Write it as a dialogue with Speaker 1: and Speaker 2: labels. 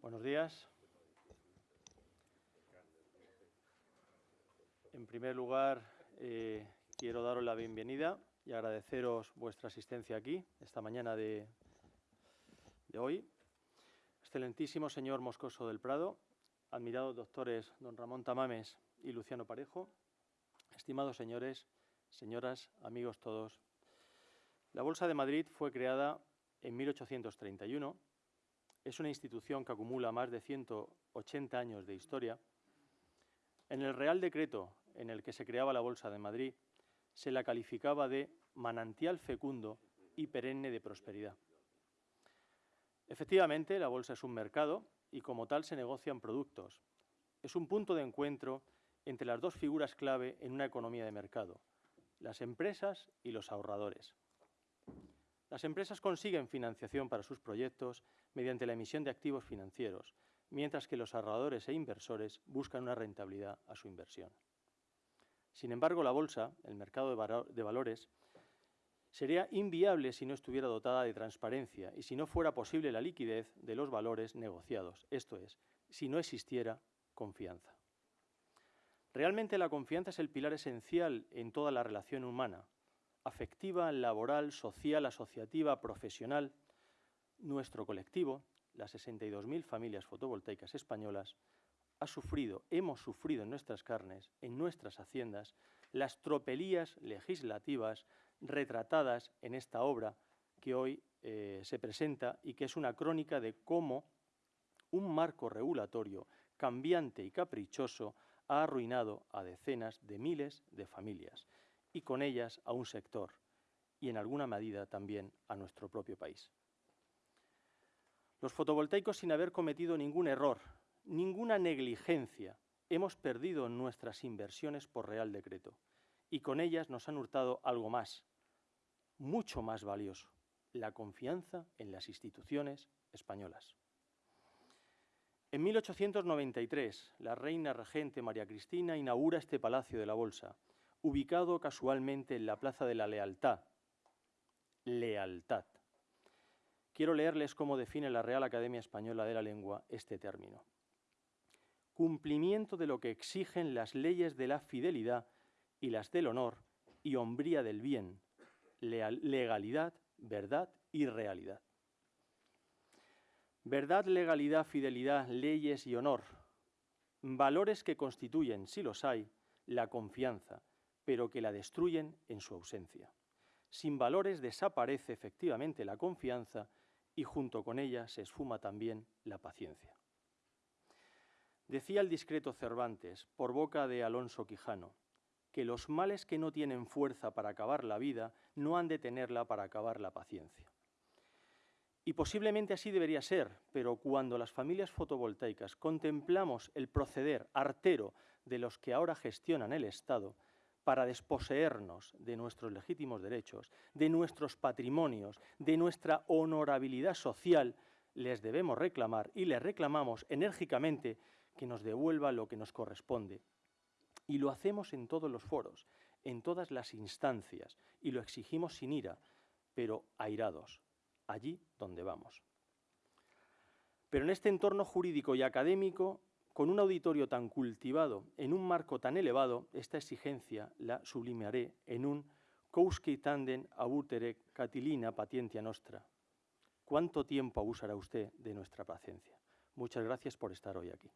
Speaker 1: Buenos días. En primer lugar, eh, quiero daros la bienvenida y agradeceros vuestra asistencia aquí esta mañana de, de hoy. Excelentísimo señor Moscoso del Prado, admirados doctores don Ramón Tamames y Luciano Parejo, estimados señores, señoras, amigos todos. La Bolsa de Madrid fue creada en 1831 es una institución que acumula más de 180 años de historia. En el Real Decreto en el que se creaba la Bolsa de Madrid, se la calificaba de manantial fecundo y perenne de prosperidad. Efectivamente, la bolsa es un mercado y como tal se negocian productos. Es un punto de encuentro entre las dos figuras clave en una economía de mercado, las empresas y los ahorradores. Las empresas consiguen financiación para sus proyectos mediante la emisión de activos financieros, mientras que los ahorradores e inversores buscan una rentabilidad a su inversión. Sin embargo, la bolsa, el mercado de valores, sería inviable si no estuviera dotada de transparencia y si no fuera posible la liquidez de los valores negociados, esto es, si no existiera confianza. Realmente la confianza es el pilar esencial en toda la relación humana, afectiva, laboral, social, asociativa, profesional, nuestro colectivo, las 62.000 familias fotovoltaicas españolas, ha sufrido, hemos sufrido en nuestras carnes, en nuestras haciendas, las tropelías legislativas retratadas en esta obra que hoy eh, se presenta y que es una crónica de cómo un marco regulatorio cambiante y caprichoso ha arruinado a decenas de miles de familias y con ellas a un sector y en alguna medida también a nuestro propio país. Los fotovoltaicos sin haber cometido ningún error, ninguna negligencia, hemos perdido nuestras inversiones por Real Decreto y con ellas nos han hurtado algo más, mucho más valioso, la confianza en las instituciones españolas. En 1893, la reina regente María Cristina inaugura este Palacio de la Bolsa, ubicado casualmente en la Plaza de la Lealtad. Lealtad. Quiero leerles cómo define la Real Academia Española de la Lengua este término. Cumplimiento de lo que exigen las leyes de la fidelidad y las del honor y hombría del bien, legalidad, verdad y realidad. Verdad, legalidad, fidelidad, leyes y honor, valores que constituyen, si los hay, la confianza, pero que la destruyen en su ausencia. Sin valores desaparece efectivamente la confianza y junto con ella se esfuma también la paciencia. Decía el discreto Cervantes, por boca de Alonso Quijano, que los males que no tienen fuerza para acabar la vida no han de tenerla para acabar la paciencia. Y posiblemente así debería ser, pero cuando las familias fotovoltaicas contemplamos el proceder artero de los que ahora gestionan el Estado, para desposeernos de nuestros legítimos derechos, de nuestros patrimonios, de nuestra honorabilidad social, les debemos reclamar y les reclamamos enérgicamente que nos devuelva lo que nos corresponde. Y lo hacemos en todos los foros, en todas las instancias, y lo exigimos sin ira, pero airados, allí donde vamos. Pero en este entorno jurídico y académico con un auditorio tan cultivado, en un marco tan elevado, esta exigencia la sublimaré en un «Kousky tanden abutere catilina patientia nostra». ¿Cuánto tiempo abusará usted de nuestra paciencia? Muchas gracias por estar hoy aquí.